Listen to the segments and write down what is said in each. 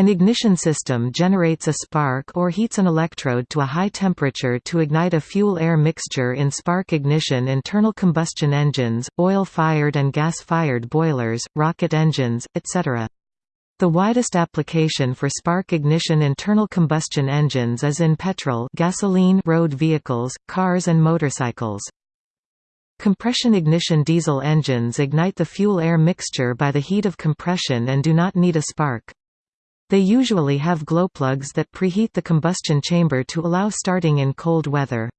An ignition system generates a spark or heats an electrode to a high temperature to ignite a fuel-air mixture in spark ignition internal combustion engines, oil-fired and gas-fired boilers, rocket engines, etc. The widest application for spark ignition internal combustion engines is in petrol gasoline road vehicles, cars and motorcycles. Compression ignition diesel engines ignite the fuel-air mixture by the heat of compression and do not need a spark. They usually have glowplugs that preheat the combustion chamber to allow starting in cold weather.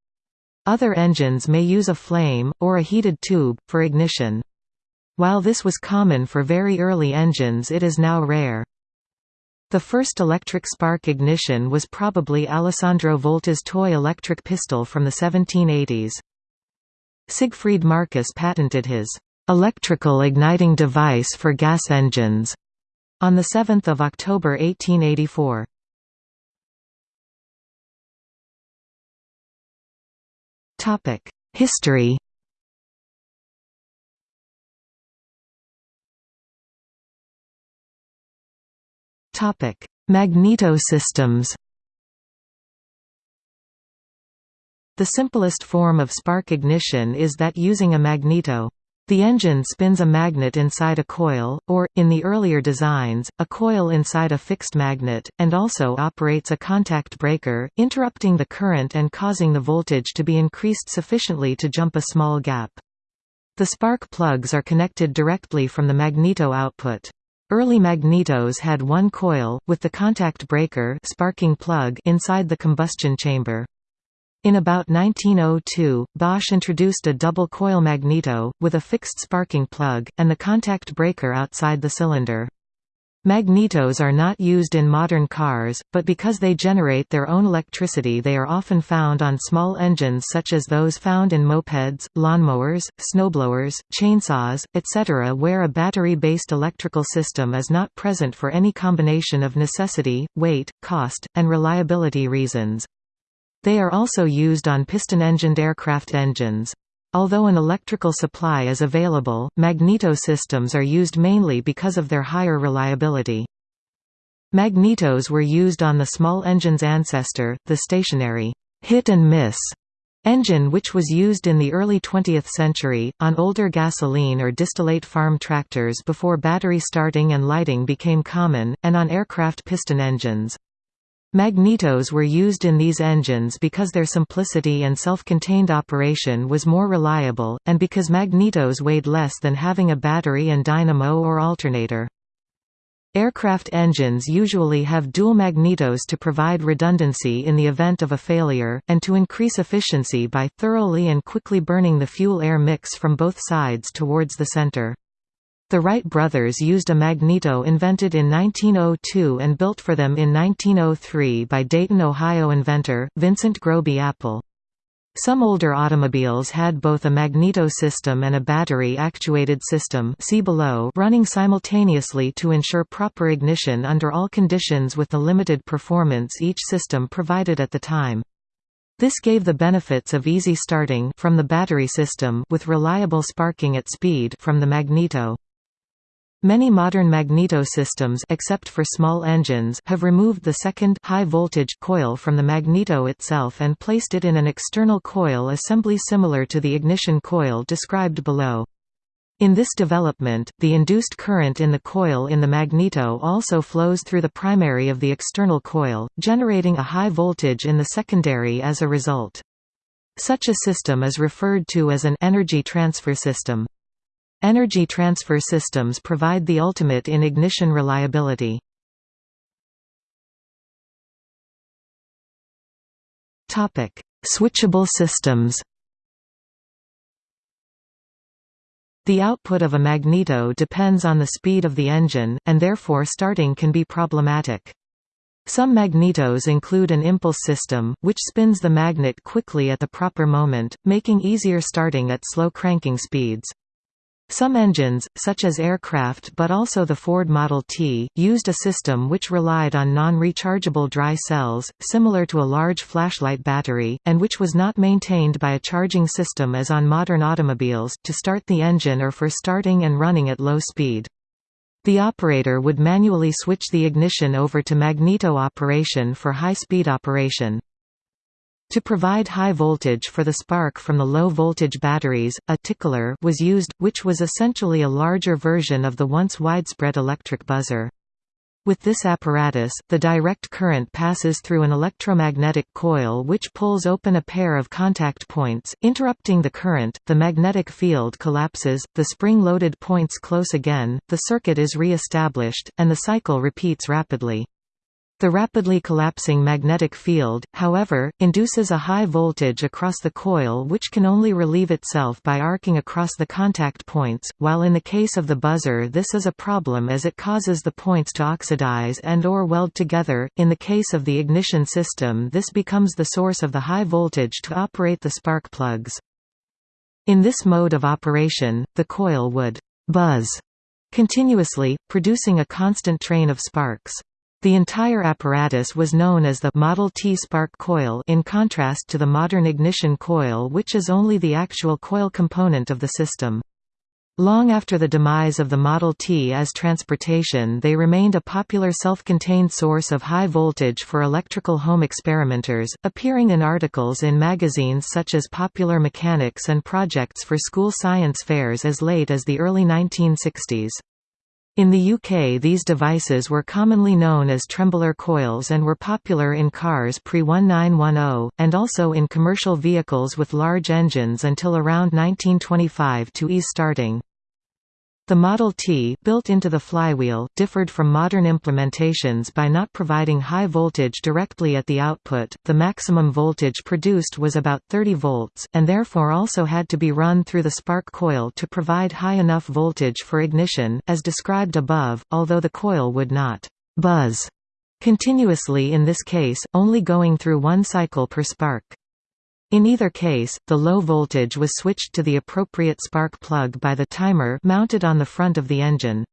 Other engines may use a flame, or a heated tube, for ignition. While this was common for very early engines it is now rare. The first electric spark ignition was probably Alessandro Volta's toy electric pistol from the 1780s. Siegfried Marcus patented his electrical igniting device for gas engines on 7 October 1884. History Topic Magneto systems The simplest form of spark ignition is that using a magneto. The engine spins a magnet inside a coil, or, in the earlier designs, a coil inside a fixed magnet, and also operates a contact breaker, interrupting the current and causing the voltage to be increased sufficiently to jump a small gap. The spark plugs are connected directly from the magneto output. Early magnetos had one coil, with the contact breaker sparking plug inside the combustion chamber. In about 1902, Bosch introduced a double-coil magneto, with a fixed sparking plug, and the contact breaker outside the cylinder. Magnetos are not used in modern cars, but because they generate their own electricity they are often found on small engines such as those found in mopeds, lawnmowers, snowblowers, chainsaws, etc. where a battery-based electrical system is not present for any combination of necessity, weight, cost, and reliability reasons. They are also used on piston-engined aircraft engines. Although an electrical supply is available, magneto systems are used mainly because of their higher reliability. Magnetos were used on the small engine's ancestor, the stationary hit and miss engine which was used in the early 20th century, on older gasoline or distillate farm tractors before battery starting and lighting became common, and on aircraft piston engines. Magnetos were used in these engines because their simplicity and self-contained operation was more reliable, and because magnetos weighed less than having a battery and dynamo or alternator. Aircraft engines usually have dual magnetos to provide redundancy in the event of a failure, and to increase efficiency by thoroughly and quickly burning the fuel-air mix from both sides towards the center. The Wright brothers used a magneto invented in 1902 and built for them in 1903 by Dayton, Ohio inventor, Vincent Groby Apple. Some older automobiles had both a magneto system and a battery-actuated system see below running simultaneously to ensure proper ignition under all conditions with the limited performance each system provided at the time. This gave the benefits of easy starting from the battery system with reliable sparking at speed from the magneto. Many modern magneto systems except for small engines have removed the second high voltage coil from the magneto itself and placed it in an external coil assembly similar to the ignition coil described below. In this development, the induced current in the coil in the magneto also flows through the primary of the external coil, generating a high voltage in the secondary as a result. Such a system is referred to as an energy transfer system. Energy transfer systems provide the ultimate in ignition reliability. Topic: Switchable systems The output of a magneto depends on the speed of the engine, and therefore starting can be problematic. Some magnetos include an impulse system, which spins the magnet quickly at the proper moment, making easier starting at slow cranking speeds. Some engines, such as aircraft but also the Ford Model T, used a system which relied on non-rechargeable dry cells, similar to a large flashlight battery, and which was not maintained by a charging system as on modern automobiles, to start the engine or for starting and running at low speed. The operator would manually switch the ignition over to magneto operation for high-speed operation. To provide high voltage for the spark from the low-voltage batteries, a tickler was used, which was essentially a larger version of the once widespread electric buzzer. With this apparatus, the direct current passes through an electromagnetic coil which pulls open a pair of contact points, interrupting the current, the magnetic field collapses, the spring-loaded points close again, the circuit is re-established, and the cycle repeats rapidly. The rapidly collapsing magnetic field, however, induces a high voltage across the coil which can only relieve itself by arcing across the contact points, while in the case of the buzzer this is a problem as it causes the points to oxidize and or weld together. In the case of the ignition system this becomes the source of the high voltage to operate the spark plugs. In this mode of operation, the coil would «buzz» continuously, producing a constant train of sparks. The entire apparatus was known as the Model T spark coil in contrast to the modern ignition coil which is only the actual coil component of the system. Long after the demise of the Model T as transportation they remained a popular self-contained source of high voltage for electrical home experimenters, appearing in articles in magazines such as Popular Mechanics and projects for school science fairs as late as the early 1960s. In the UK these devices were commonly known as trembler coils and were popular in cars pre-1910, and also in commercial vehicles with large engines until around 1925 to ease starting. The Model T built into the flywheel, differed from modern implementations by not providing high voltage directly at the output, the maximum voltage produced was about 30 volts, and therefore also had to be run through the spark coil to provide high enough voltage for ignition, as described above, although the coil would not «buzz» continuously in this case, only going through one cycle per spark. In either case, the low voltage was switched to the appropriate spark plug by the timer mounted on the front of the engine.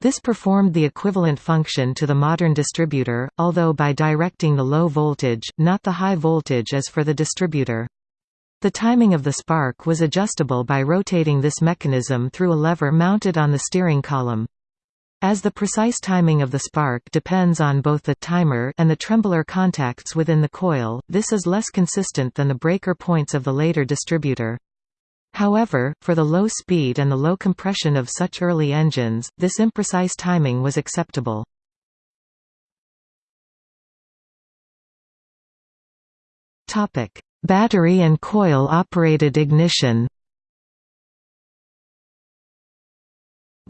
This performed the equivalent function to the modern distributor, although by directing the low voltage, not the high voltage as for the distributor. The timing of the spark was adjustable by rotating this mechanism through a lever mounted on the steering column. As the precise timing of the spark depends on both the timer and the trembler contacts within the coil, this is less consistent than the breaker points of the later distributor. However, for the low speed and the low compression of such early engines, this imprecise timing was acceptable. Battery and coil-operated ignition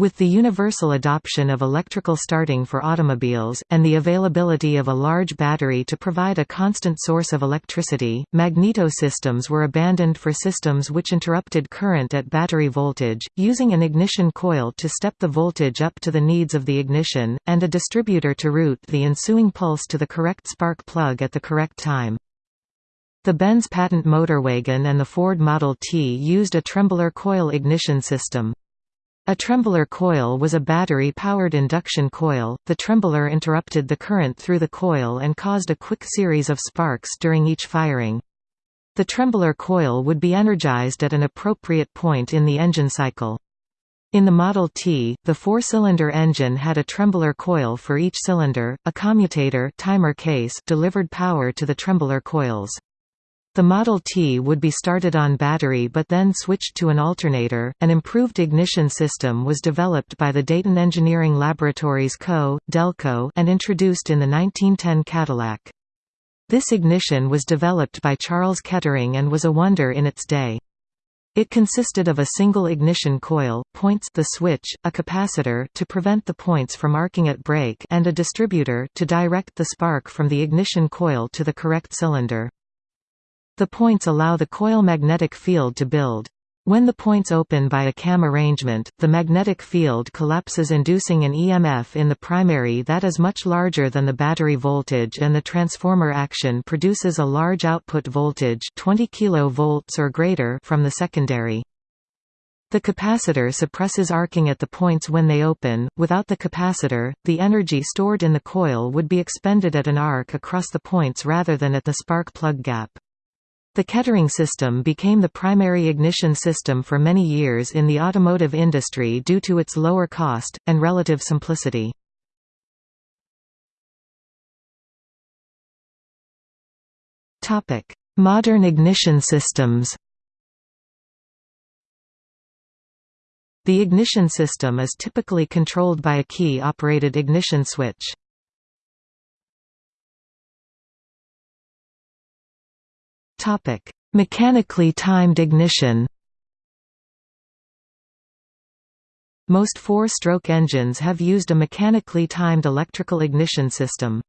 With the universal adoption of electrical starting for automobiles, and the availability of a large battery to provide a constant source of electricity, magneto systems were abandoned for systems which interrupted current at battery voltage, using an ignition coil to step the voltage up to the needs of the ignition, and a distributor to route the ensuing pulse to the correct spark plug at the correct time. The Benz patent motorwagon and the Ford Model T used a trembler coil ignition system. A trembler coil was a battery-powered induction coil. The trembler interrupted the current through the coil and caused a quick series of sparks during each firing. The trembler coil would be energized at an appropriate point in the engine cycle. In the Model T, the four-cylinder engine had a trembler coil for each cylinder, a commutator timer case delivered power to the trembler coils. The Model T would be started on battery but then switched to an alternator. An improved ignition system was developed by the Dayton Engineering Laboratories Co., Delco, and introduced in the 1910 Cadillac. This ignition was developed by Charles Kettering and was a wonder in its day. It consisted of a single ignition coil, points the switch, a capacitor to prevent the points from arcing at break and a distributor to direct the spark from the ignition coil to the correct cylinder. The points allow the coil magnetic field to build. When the points open by a cam arrangement, the magnetic field collapses inducing an EMF in the primary that is much larger than the battery voltage and the transformer action produces a large output voltage 20 kV or greater from the secondary. The capacitor suppresses arcing at the points when they open. Without the capacitor, the energy stored in the coil would be expended at an arc across the points rather than at the spark plug gap. The Kettering system became the primary ignition system for many years in the automotive industry due to its lower cost, and relative simplicity. Modern ignition systems The ignition system is typically controlled by a key-operated ignition switch. Topic: Mechanically timed ignition. Most four-stroke engines have used a mechanically timed electrical ignition system.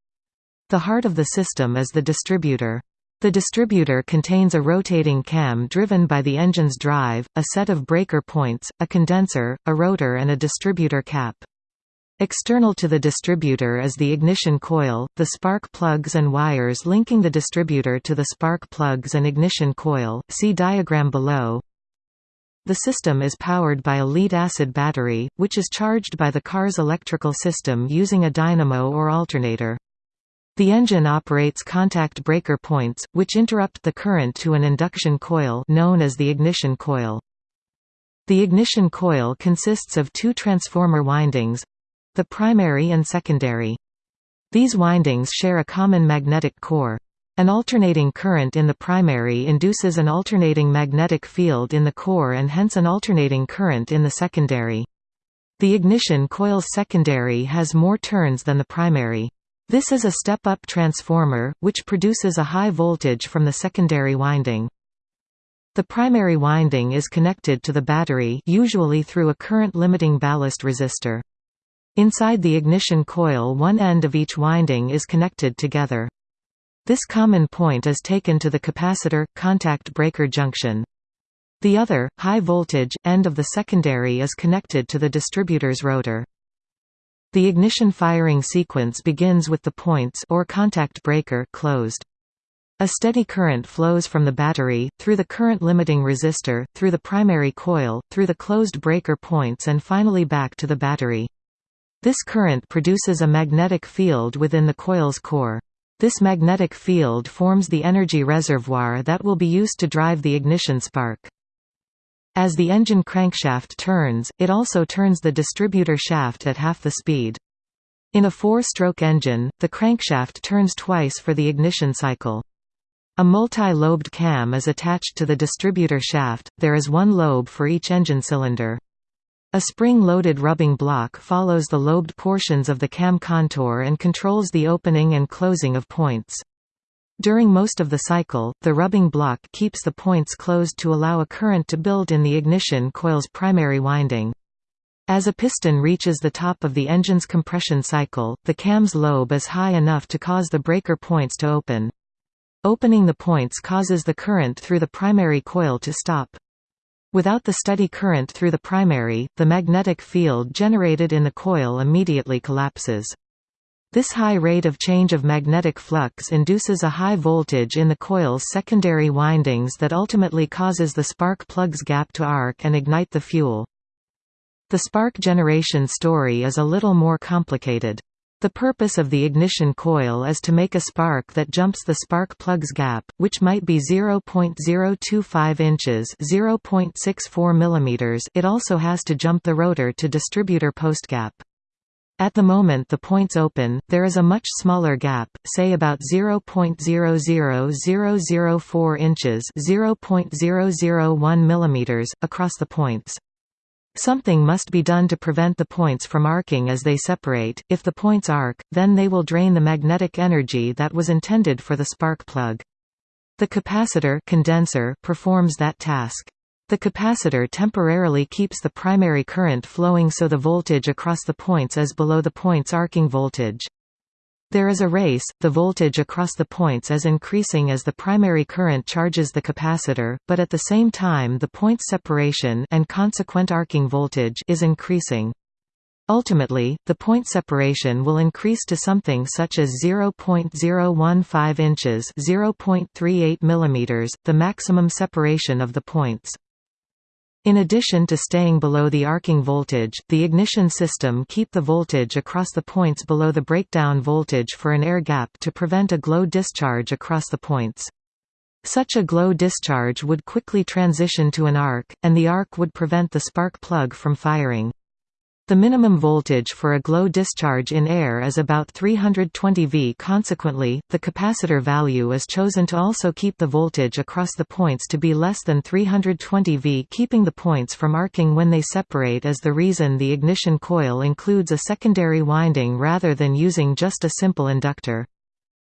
The heart of the system is the distributor. The distributor contains a rotating cam driven by the engine's drive, a set of breaker points, a condenser, a rotor and a distributor cap. External to the distributor is the ignition coil, the spark plugs and wires linking the distributor to the spark plugs and ignition coil see diagram below. The system is powered by a lead-acid battery, which is charged by the car's electrical system using a dynamo or alternator. The engine operates contact breaker points, which interrupt the current to an induction coil known as the ignition coil. The ignition coil consists of two transformer windings, the primary and secondary. These windings share a common magnetic core. An alternating current in the primary induces an alternating magnetic field in the core and hence an alternating current in the secondary. The ignition coil's secondary has more turns than the primary. This is a step-up transformer, which produces a high voltage from the secondary winding. The primary winding is connected to the battery usually through a current-limiting ballast resistor. Inside the ignition coil one end of each winding is connected together. This common point is taken to the capacitor, contact breaker junction. The other, high voltage, end of the secondary is connected to the distributor's rotor. The ignition firing sequence begins with the points or contact breaker closed. A steady current flows from the battery, through the current-limiting resistor, through the primary coil, through the closed breaker points and finally back to the battery. This current produces a magnetic field within the coil's core. This magnetic field forms the energy reservoir that will be used to drive the ignition spark. As the engine crankshaft turns, it also turns the distributor shaft at half the speed. In a four-stroke engine, the crankshaft turns twice for the ignition cycle. A multi-lobed cam is attached to the distributor shaft, there is one lobe for each engine cylinder. A spring-loaded rubbing block follows the lobed portions of the cam contour and controls the opening and closing of points. During most of the cycle, the rubbing block keeps the points closed to allow a current to build in the ignition coil's primary winding. As a piston reaches the top of the engine's compression cycle, the cam's lobe is high enough to cause the breaker points to open. Opening the points causes the current through the primary coil to stop. Without the steady current through the primary, the magnetic field generated in the coil immediately collapses. This high rate of change of magnetic flux induces a high voltage in the coil's secondary windings that ultimately causes the spark plug's gap to arc and ignite the fuel. The spark generation story is a little more complicated. The purpose of the ignition coil is to make a spark that jumps the spark plug's gap, which might be 0.025 inches (0.64 mm). It also has to jump the rotor to distributor post gap. At the moment the points open, there is a much smaller gap, say about 0.00004 inches (0.001 mm) across the points. Something must be done to prevent the points from arcing as they separate, if the points arc, then they will drain the magnetic energy that was intended for the spark plug. The capacitor condenser performs that task. The capacitor temporarily keeps the primary current flowing so the voltage across the points is below the point's arcing voltage. There is a race, the voltage across the points is increasing as the primary current charges the capacitor, but at the same time the point separation and consequent arcing voltage is increasing. Ultimately, the point separation will increase to something such as 0.015 inches (0.38 mm), the maximum separation of the points. In addition to staying below the arcing voltage, the ignition system keep the voltage across the points below the breakdown voltage for an air gap to prevent a glow discharge across the points. Such a glow discharge would quickly transition to an arc, and the arc would prevent the spark plug from firing. The minimum voltage for a glow discharge in air is about 320 V. Consequently, the capacitor value is chosen to also keep the voltage across the points to be less than 320 V keeping the points from arcing when they separate is the reason the ignition coil includes a secondary winding rather than using just a simple inductor.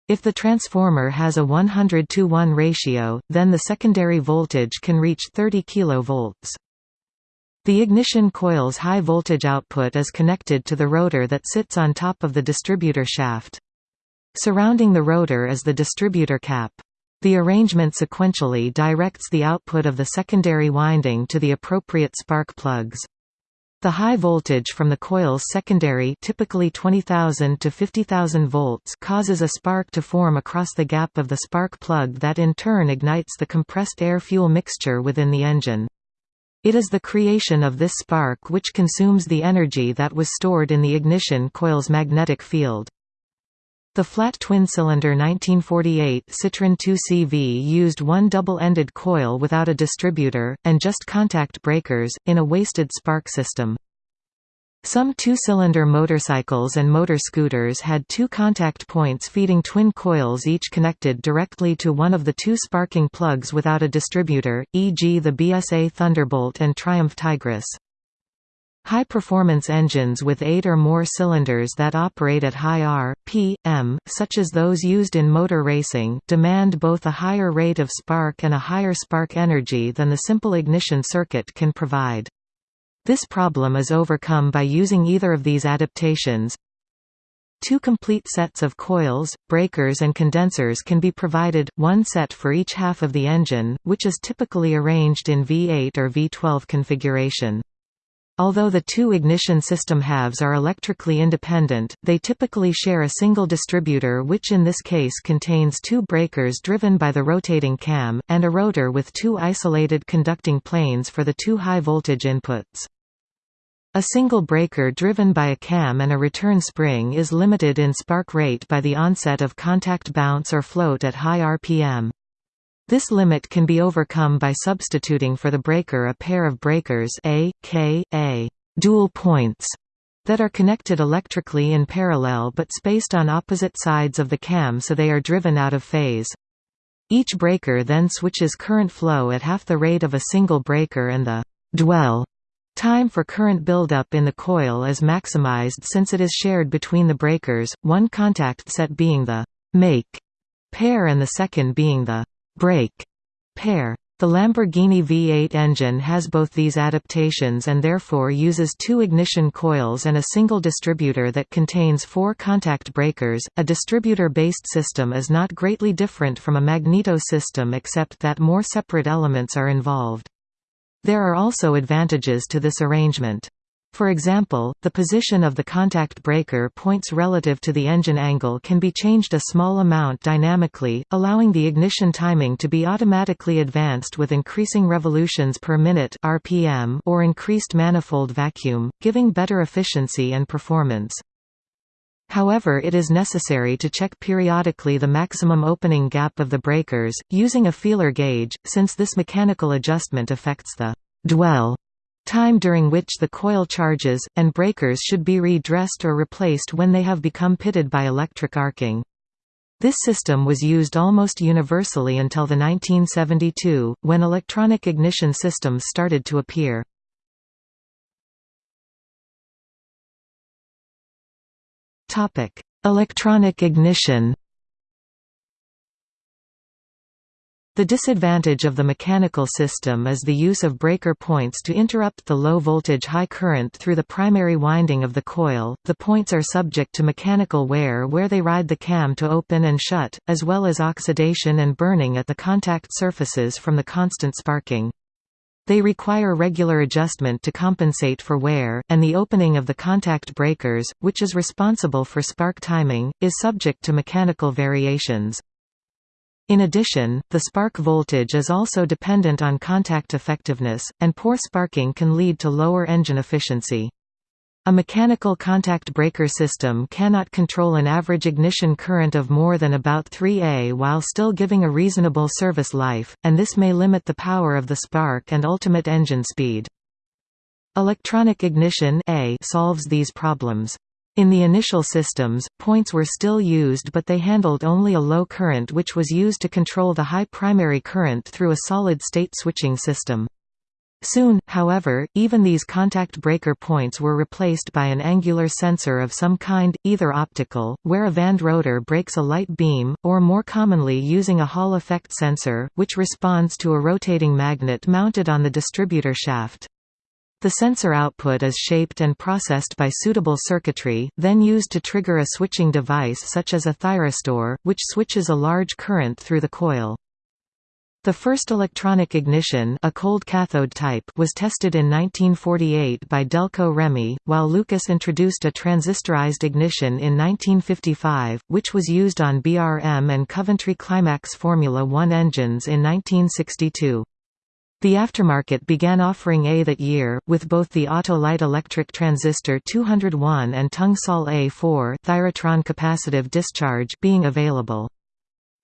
If the transformer has a 100 to 1 ratio, then the secondary voltage can reach 30 kV. The ignition coil's high voltage output is connected to the rotor that sits on top of the distributor shaft. Surrounding the rotor is the distributor cap. The arrangement sequentially directs the output of the secondary winding to the appropriate spark plugs. The high voltage from the coil's secondary typically 20,000 to 50,000 volts causes a spark to form across the gap of the spark plug that in turn ignites the compressed air-fuel mixture within the engine. It is the creation of this spark which consumes the energy that was stored in the ignition coil's magnetic field. The flat twin-cylinder 1948 Citroën 2CV used one double-ended coil without a distributor, and just contact breakers, in a wasted spark system. Some two-cylinder motorcycles and motor scooters had two contact points feeding twin coils each connected directly to one of the two sparking plugs without a distributor, e.g. the BSA Thunderbolt and Triumph Tigress. High-performance engines with eight or more cylinders that operate at high R, P, M, such as those used in motor racing, demand both a higher rate of spark and a higher spark energy than the simple ignition circuit can provide. This problem is overcome by using either of these adaptations. Two complete sets of coils, breakers and condensers can be provided, one set for each half of the engine, which is typically arranged in V8 or V12 configuration. Although the two ignition system halves are electrically independent, they typically share a single distributor which in this case contains two breakers driven by the rotating cam, and a rotor with two isolated conducting planes for the two high-voltage inputs. A single breaker driven by a cam and a return spring is limited in spark rate by the onset of contact bounce or float at high RPM. This limit can be overcome by substituting for the breaker a pair of breakers A, K, A dual points that are connected electrically in parallel but spaced on opposite sides of the cam so they are driven out of phase. Each breaker then switches current flow at half the rate of a single breaker and the dwell Time for current buildup in the coil is maximized since it is shared between the breakers, one contact set being the «make» pair and the second being the «break» pair. The Lamborghini V8 engine has both these adaptations and therefore uses two ignition coils and a single distributor that contains four contact breakers. A distributor based system is not greatly different from a magneto system except that more separate elements are involved. There are also advantages to this arrangement. For example, the position of the contact breaker points relative to the engine angle can be changed a small amount dynamically, allowing the ignition timing to be automatically advanced with increasing revolutions per minute RPM or increased manifold vacuum, giving better efficiency and performance. However it is necessary to check periodically the maximum opening gap of the breakers, using a feeler gauge, since this mechanical adjustment affects the «dwell» time during which the coil charges, and breakers should be redressed or replaced when they have become pitted by electric arcing. This system was used almost universally until the 1972, when electronic ignition systems started to appear. Electronic ignition. The disadvantage of the mechanical system is the use of breaker points to interrupt the low voltage high current through the primary winding of the coil. The points are subject to mechanical wear where they ride the cam to open and shut, as well as oxidation and burning at the contact surfaces from the constant sparking. They require regular adjustment to compensate for wear, and the opening of the contact breakers, which is responsible for spark timing, is subject to mechanical variations. In addition, the spark voltage is also dependent on contact effectiveness, and poor sparking can lead to lower engine efficiency. A mechanical contact breaker system cannot control an average ignition current of more than about 3 A while still giving a reasonable service life, and this may limit the power of the spark and ultimate engine speed. Electronic ignition A solves these problems. In the initial systems, points were still used but they handled only a low current which was used to control the high primary current through a solid-state switching system. Soon, however, even these contact breaker points were replaced by an angular sensor of some kind, either optical, where a vaned rotor breaks a light beam, or more commonly using a Hall effect sensor, which responds to a rotating magnet mounted on the distributor shaft. The sensor output is shaped and processed by suitable circuitry, then used to trigger a switching device such as a thyristor, which switches a large current through the coil. The first electronic ignition a cold cathode type was tested in 1948 by Delco Remy, while Lucas introduced a transistorized ignition in 1955, which was used on BRM and Coventry Climax Formula One engines in 1962. The aftermarket began offering A that year, with both the Autolite electric transistor 201 and Tungsol A4 Thyratron capacitive discharge being available.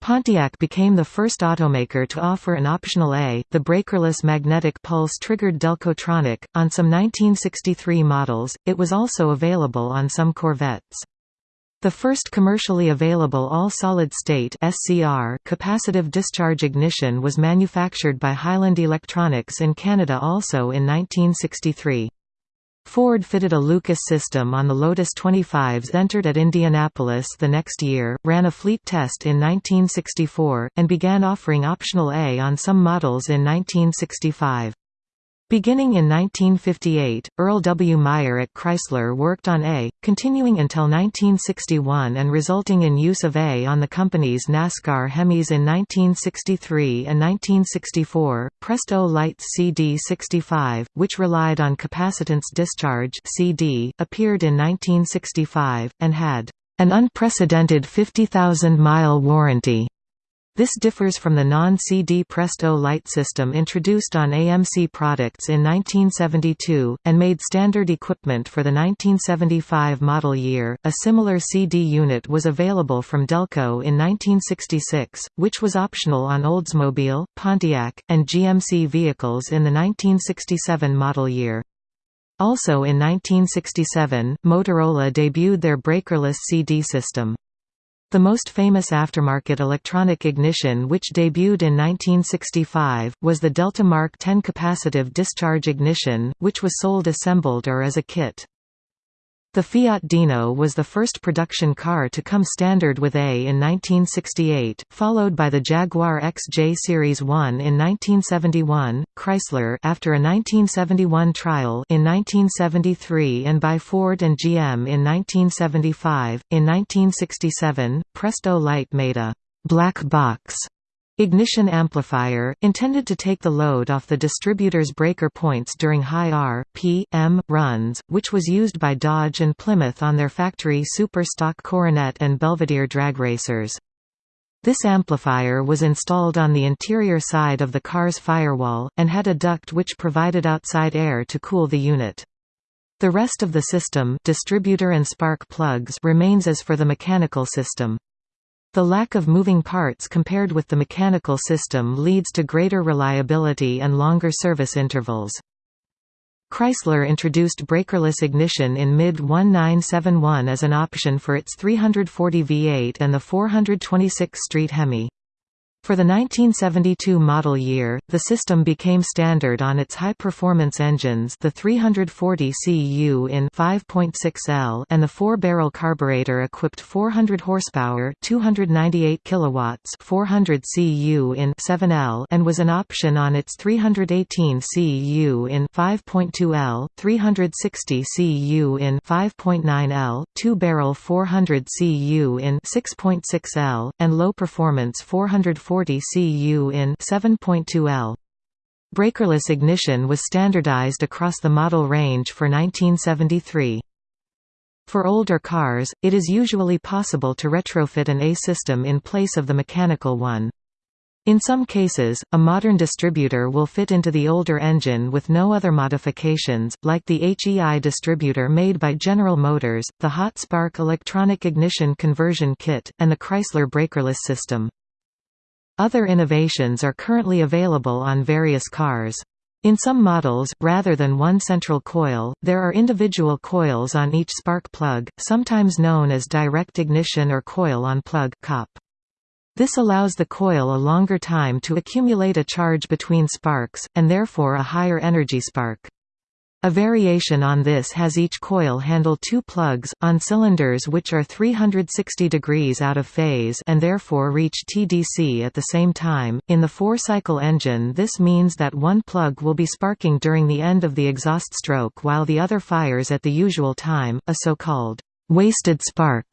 Pontiac became the first automaker to offer an optional A, the breakerless magnetic pulse-triggered Delcotronic, on some 1963 models, it was also available on some Corvettes. The first commercially available all-solid-state capacitive discharge ignition was manufactured by Hyland Electronics in Canada also in 1963. Ford fitted a Lucas system on the Lotus 25s entered at Indianapolis the next year, ran a fleet test in 1964, and began offering optional A on some models in 1965. Beginning in 1958, Earl W. Meyer at Chrysler worked on A, continuing until 1961 and resulting in use of A on the company's NASCAR Hemis in 1963 and 1964. Prestolite's CD65, which relied on capacitance discharge CD, appeared in 1965, and had an unprecedented 50,000-mile warranty. This differs from the non-CD Prestolite system introduced on AMC products in 1972, and made standard equipment for the 1975 model year. A similar CD unit was available from Delco in 1966, which was optional on Oldsmobile, Pontiac, and GMC vehicles in the 1967 model year. Also in 1967, Motorola debuted their breakerless CD system. The most famous aftermarket electronic ignition which debuted in 1965, was the Delta Mark 10 capacitive discharge ignition, which was sold assembled or as a kit. The Fiat Dino was the first production car to come standard with A in 1968, followed by the Jaguar XJ Series 1 in 1971, Chrysler after a 1971 trial in 1973 and by Ford and GM in 1975. In 1967, Prestolite made a «black box» Ignition amplifier, intended to take the load off the distributor's breaker points during high R, P, M, runs, which was used by Dodge and Plymouth on their factory super stock Coronet and Belvedere drag racers. This amplifier was installed on the interior side of the car's firewall, and had a duct which provided outside air to cool the unit. The rest of the system distributor and spark plugs remains as for the mechanical system. The lack of moving parts compared with the mechanical system leads to greater reliability and longer service intervals. Chrysler introduced breakerless ignition in mid-1971 as an option for its 340 V8 and the 426 Street Hemi. For the 1972 model year, the system became standard on its high-performance engines the 340 Cu in 5.6L and the four-barrel carburetor-equipped 400 horsepower 298 kilowatts 400 Cu in 7L and was an option on its 318 Cu in 5.2L, 360 Cu in 5.9L, two-barrel 400 Cu in 6.6L, and low-performance 440 40 cu in 7.2L. Breakerless ignition was standardized across the model range for 1973. For older cars, it is usually possible to retrofit an A system in place of the mechanical one. In some cases, a modern distributor will fit into the older engine with no other modifications, like the HEI distributor made by General Motors, the Hot Spark electronic ignition conversion kit, and the Chrysler breakerless system. Other innovations are currently available on various cars. In some models, rather than one central coil, there are individual coils on each spark plug, sometimes known as direct ignition or coil-on-plug this allows the coil a longer time to accumulate a charge between sparks, and therefore a higher energy spark. A variation on this has each coil handle two plugs, on cylinders which are 360 degrees out of phase and therefore reach TDC at the same time. In the four-cycle engine this means that one plug will be sparking during the end of the exhaust stroke while the other fires at the usual time, a so-called wasted spark.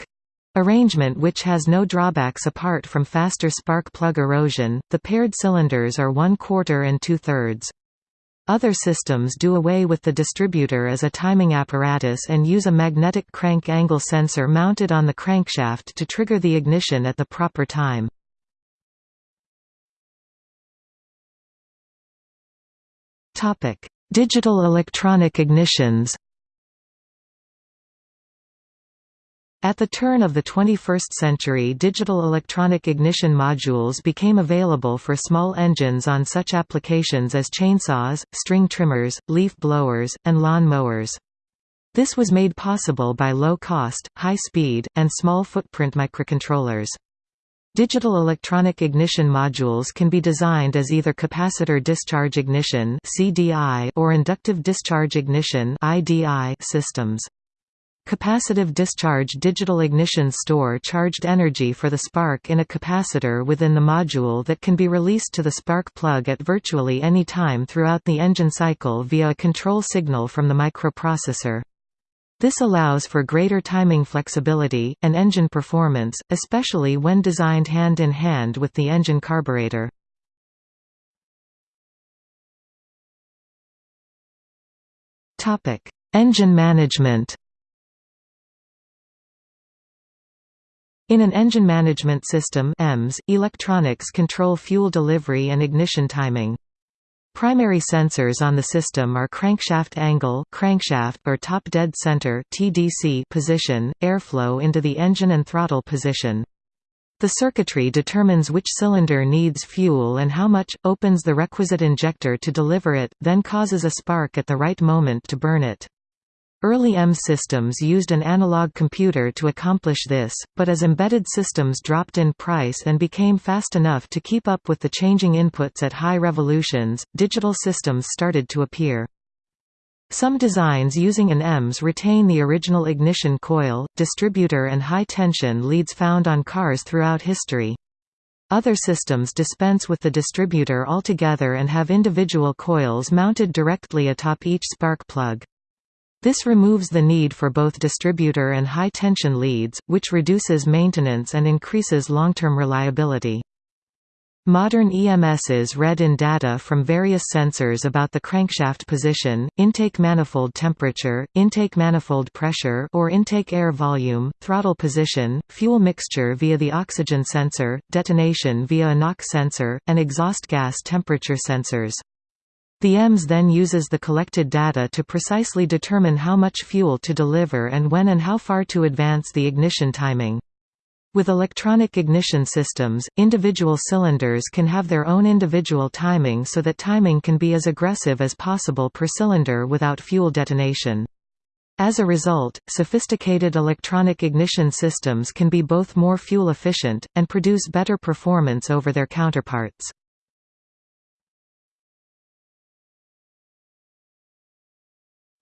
Arrangement which has no drawbacks apart from faster spark plug erosion. The paired cylinders are one quarter and two thirds. Other systems do away with the distributor as a timing apparatus and use a magnetic crank angle sensor mounted on the crankshaft to trigger the ignition at the proper time. Digital electronic ignitions At the turn of the 21st century digital electronic ignition modules became available for small engines on such applications as chainsaws, string trimmers, leaf blowers, and lawn mowers. This was made possible by low-cost, high-speed, and small-footprint microcontrollers. Digital electronic ignition modules can be designed as either capacitor discharge ignition or inductive discharge ignition systems. Capacitive discharge digital ignition store charged energy for the spark in a capacitor within the module that can be released to the spark plug at virtually any time throughout the engine cycle via a control signal from the microprocessor. This allows for greater timing flexibility, and engine performance, especially when designed hand-in-hand -hand with the engine carburetor. Engine management In an engine management system EMS, electronics control fuel delivery and ignition timing. Primary sensors on the system are crankshaft angle crankshaft or top dead center TDC position, airflow into the engine and throttle position. The circuitry determines which cylinder needs fuel and how much, opens the requisite injector to deliver it, then causes a spark at the right moment to burn it. Early M systems used an analog computer to accomplish this, but as embedded systems dropped in price and became fast enough to keep up with the changing inputs at high revolutions, digital systems started to appear. Some designs using an EMS retain the original ignition coil, distributor and high-tension leads found on cars throughout history. Other systems dispense with the distributor altogether and have individual coils mounted directly atop each spark plug. This removes the need for both distributor and high-tension leads, which reduces maintenance and increases long-term reliability. Modern EMSs read in data from various sensors about the crankshaft position, intake manifold temperature, intake manifold pressure or intake air volume, throttle position, fuel mixture via the oxygen sensor, detonation via a knock sensor, and exhaust gas temperature sensors. The EMS then uses the collected data to precisely determine how much fuel to deliver and when and how far to advance the ignition timing. With electronic ignition systems, individual cylinders can have their own individual timing so that timing can be as aggressive as possible per cylinder without fuel detonation. As a result, sophisticated electronic ignition systems can be both more fuel efficient, and produce better performance over their counterparts.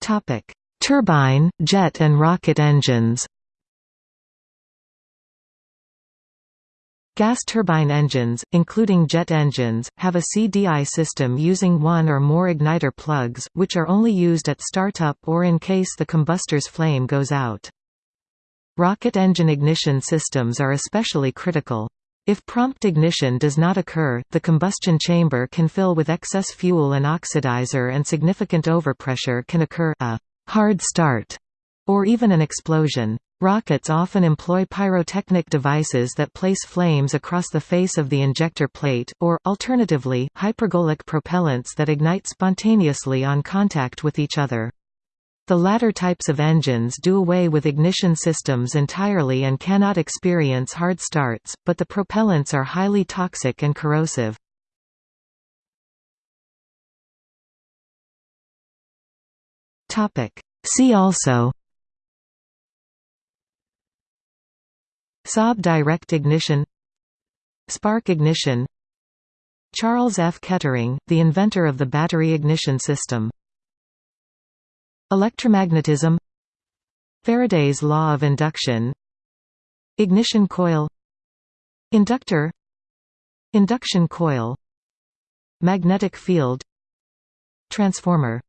Topic: Turbine, jet and rocket engines. Gas turbine engines, including jet engines, have a CDI system using one or more igniter plugs, which are only used at startup or in case the combustor's flame goes out. Rocket engine ignition systems are especially critical. If prompt ignition does not occur, the combustion chamber can fill with excess fuel and oxidizer and significant overpressure can occur a hard start or even an explosion. Rockets often employ pyrotechnic devices that place flames across the face of the injector plate, or, alternatively, hypergolic propellants that ignite spontaneously on contact with each other. The latter types of engines do away with ignition systems entirely and cannot experience hard starts, but the propellants are highly toxic and corrosive. See also Saab direct ignition Spark ignition Charles F. Kettering, the inventor of the battery ignition system Electromagnetism Faraday's law of induction Ignition coil Inductor Induction coil Magnetic field Transformer